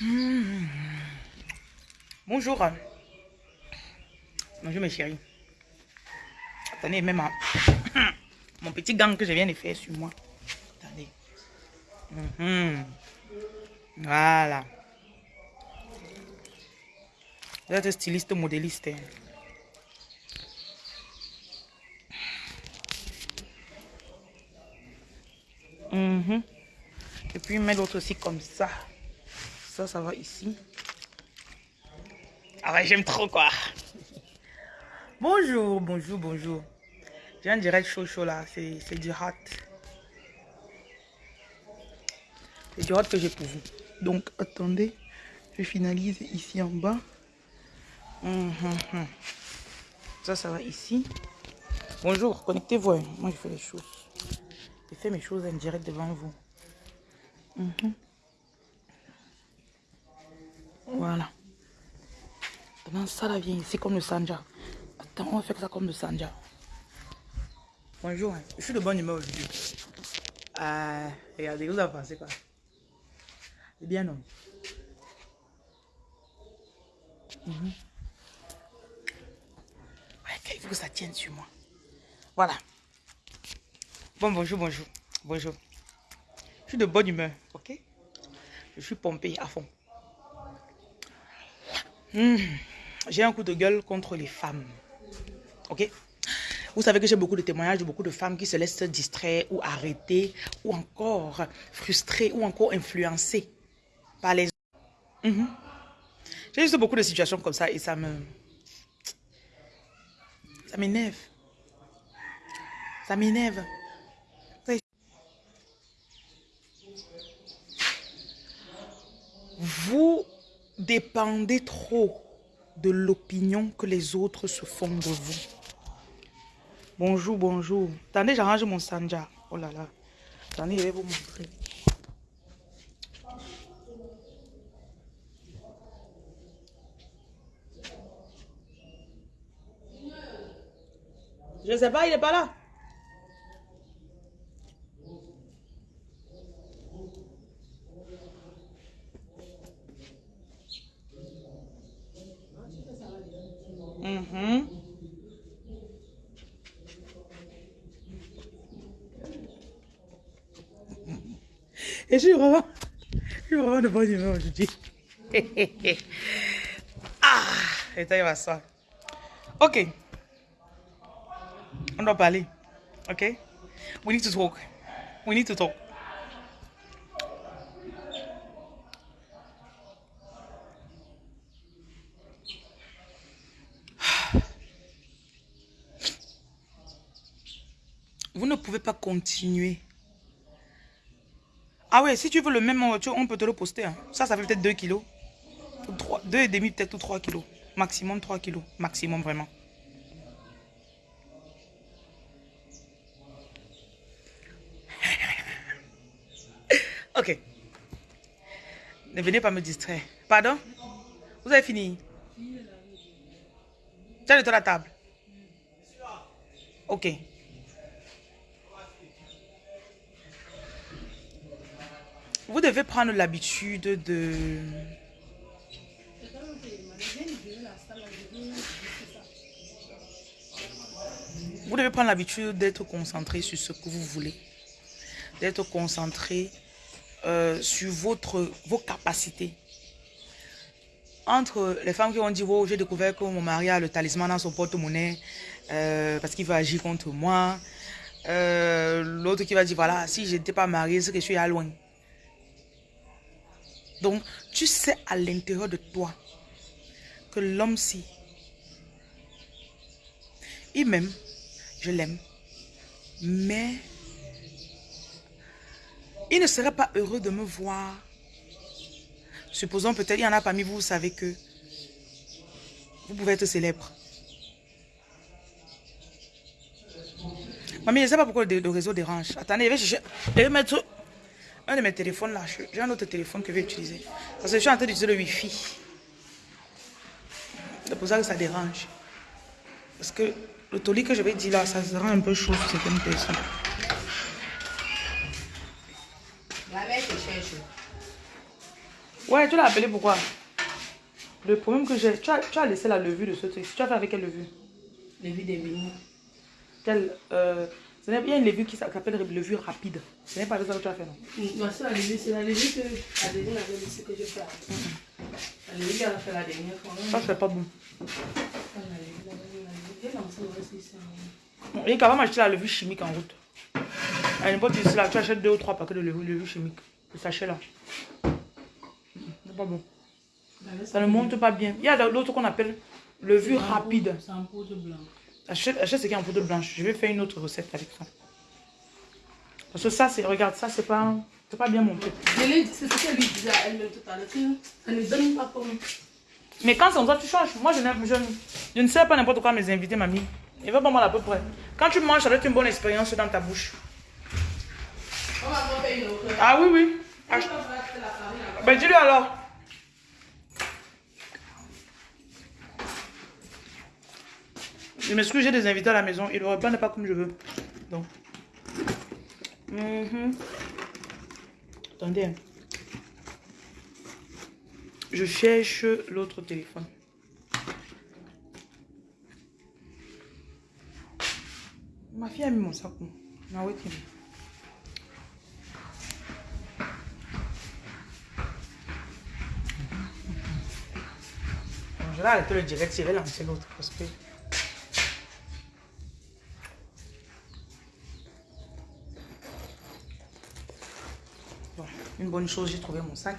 Mmh. Bonjour. Bonjour mes chéris. Attendez, même mon petit gant que je viens de faire sur moi. Attendez. Mmh. Voilà. Vous êtes styliste modéliste. Hein. Mmh. Et puis mettre l'autre aussi comme ça. Ça, ça va ici. Ah ouais, j'aime trop quoi. Bonjour, bonjour, bonjour. J'ai un direct chaud chaud là, c'est du hot. C'est du hot que j'ai pour vous. Donc attendez, je finalise ici en bas. Hum, hum, hum. Ça, ça va ici. Bonjour, connectez-vous. Hein. Moi, je fais les choses. Je fais mes choses en direct devant vous. Voilà. Maintenant, ça là vient ici comme le sanja. Attends, on faire ça comme le sanja. Bonjour, hein. je suis de bonne humeur aujourd'hui. Euh, regardez, vous avez pensé quoi? C'est bien, non mhm. Il faut que ça tienne sur moi? Voilà. Bon, bonjour, bonjour. Bonjour. Je suis de bonne humeur, ok? Je suis pompé à fond. Hmm. J'ai un coup de gueule contre les femmes. Ok? Vous savez que j'ai beaucoup de témoignages de beaucoup de femmes qui se laissent distraire ou arrêter ou encore frustrées ou encore influencées par les... Mm J'ai juste beaucoup de situations comme ça et ça me... Ça m'énerve. Ça m'énerve. Vous dépendez trop de l'opinion que les autres se font de vous. Bonjour, bonjour. Attendez, j'arrange mon sanja. Oh là là. Attendez, je vais vous montrer. Je ne sais pas, il n'est pas là. Mm Et je suis vraiment, je suis vraiment de bonne humeur aujourd'hui. ah, et il va ça. Ok. On doit parler. Ok? We need to talk. We need to talk. Vous ne pouvez pas continuer. Ah ouais, si tu veux le même, on peut te le poster. Hein. Ça, ça fait peut-être 2 kilos. 3, 2 et demi peut-être ou 3 kilos. Maximum 3 kilos. Maximum vraiment. ok. Ne venez pas me distraire. Pardon? Vous avez fini? Tu as de la table Ok. Vous devez prendre l'habitude de... Vous devez prendre l'habitude d'être concentré sur ce que vous voulez. D'être concentré euh, sur votre, vos capacités. Entre les femmes qui ont dit, oh, j'ai découvert que mon mari a le talisman dans son porte-monnaie euh, parce qu'il veut agir contre moi. Euh, l'autre qui va dire, voilà, si je n'étais pas mariée, c'est que je suis à loin. Donc, tu sais à l'intérieur de toi que l'homme-ci, il m'aime, je l'aime, mais il ne serait pas heureux de me voir. Supposons peut-être, il y en a parmi vous, vous savez que vous pouvez être célèbre. Mamie, je ne sais pas pourquoi le, réseau dérange. Attendez, je vais, je vais mettre un de mes téléphones là, j'ai un autre téléphone que je vais utiliser. Parce que je suis en train d'utiliser le Wi-Fi. C'est pour ça que ça dérange. Parce que le toli que je vais dire là, ça sera un peu chaud sur certaines personnes. La mère te cherche. Ouais, tu l'as appelé pourquoi? Le problème que j'ai, tu as, tu as laissé la levure de ce truc. Tu as fait avec quelle levure? Levure des vignes. Quelle, euh, ce n'est- il y a une levure qui s'appelle levure rapide. Ce n'est pas ça que tu as fait, non? Non, c'est la levure, c'est la levure que la dernière avait que je fais. La levure qu'elle a fait la dernière fois. Ça, c'est pas bon. Ici. Et quand même acheter la levure chimique en route. À n'importe où, là, tu achètes deux ou trois paquets de levure, levure chimique. Le sachet là. C'est pas bon. Ça ne monte pas bien. Il y a l'autre qu'on appelle levure rapide. C'est en poudre blanche. Achète, achète ce qui est en poudre blanche. Je vais faire une autre recette avec ça. Parce que ça, c'est, regarde, ça, c'est pas, c'est pas bien monté. C'est ce qu'elle lui disait à elle-même tout à l'heure. Ça ne donne pas comme. Mais quand c'est comme ça, tu changes. Moi, je, je, je ne sais pas n'importe quoi à mes invités, mamie. Il va pas mal à peu près. Quand tu manges, ça doit être une bonne expérience dans ta bouche. On va une autre. Ah oui, oui. Ah, ben, dis-lui alors. Je m'excuse, j'ai des invités à la maison. Ils ne reprennent pas comme je veux. Donc. Mhm. Attendez. Je cherche l'autre téléphone. Ma fille a mis mon sac. Bon, Je vais arrêter le direct, je vais lancer l'autre parce une bonne chose, j'ai trouvé mon sac.